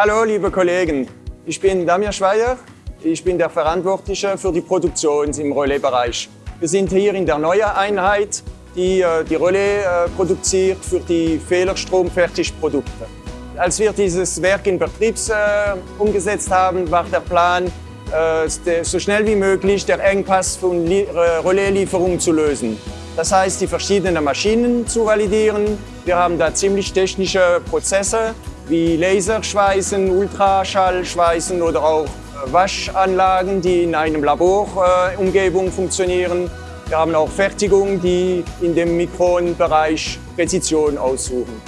Hallo liebe Kollegen, ich bin Damir Schweier, ich bin der Verantwortliche für die Produktion im Relais-Bereich. Wir sind hier in der neuen Einheit, die äh, die Relais äh, produziert für die Fehlerstromfertigprodukte. Als wir dieses Werk in Betrieb äh, umgesetzt haben, war der Plan, so schnell wie möglich der Engpass von Relaislieferungen zu lösen. Das heißt, die verschiedenen Maschinen zu validieren. Wir haben da ziemlich technische Prozesse wie Laserschweißen, Ultraschallschweißen oder auch äh, Waschanlagen, die in einem Laborumgebung funktionieren. Wir haben auch Fertigungen, die in dem Mikronbereich Präzision aussuchen.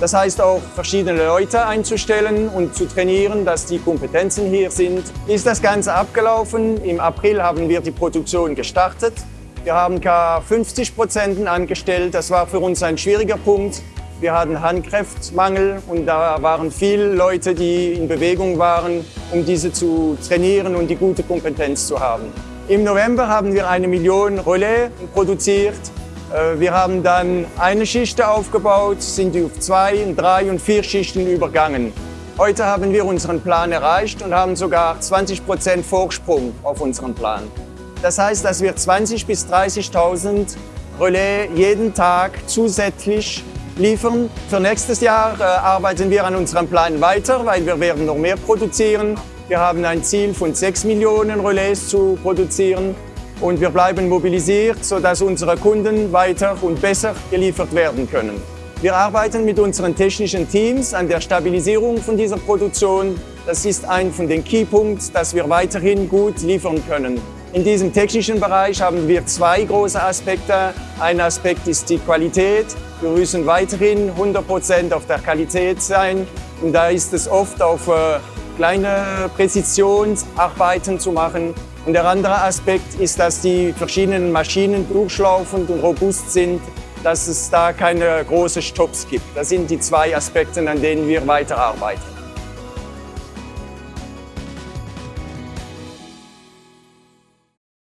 Das heißt auch verschiedene Leute einzustellen und zu trainieren, dass die Kompetenzen hier sind. Ist das Ganze abgelaufen? Im April haben wir die Produktion gestartet. Wir haben gar 50 Prozent angestellt. Das war für uns ein schwieriger Punkt, wir hatten Handkräftmangel und da waren viele Leute, die in Bewegung waren, um diese zu trainieren und die gute Kompetenz zu haben. Im November haben wir eine Million Relais produziert. Äh, wir haben dann eine Schicht aufgebaut, sind auf zwei, drei und vier Schichten übergangen. Heute haben wir unseren Plan erreicht und haben sogar 20 Prozent Vorsprung auf unseren Plan. Das heißt, dass wir 20.000 bis 30.000 Relais jeden Tag zusätzlich liefern. Für nächstes Jahr äh, arbeiten wir an unserem Plan weiter, weil wir werden noch mehr produzieren. Wir haben ein Ziel von 6 Millionen Relais zu produzieren und wir bleiben mobilisiert, sodass unsere Kunden weiter und besser geliefert werden können. Wir arbeiten mit unseren technischen Teams an der Stabilisierung von dieser Produktion. Das ist ein von den Keypunkts, dass wir weiterhin gut liefern können. In diesem technischen Bereich haben wir zwei große Aspekte. Ein Aspekt ist die Qualität. Wir müssen weiterhin 100% auf der Qualität sein. Und da ist es oft auf äh, kleine Präzisionsarbeiten zu machen. Und der andere Aspekt ist, dass die verschiedenen Maschinen durchlaufend und robust sind, dass es da keine großen Stops gibt. Das sind die zwei Aspekte, an denen wir weiterarbeiten.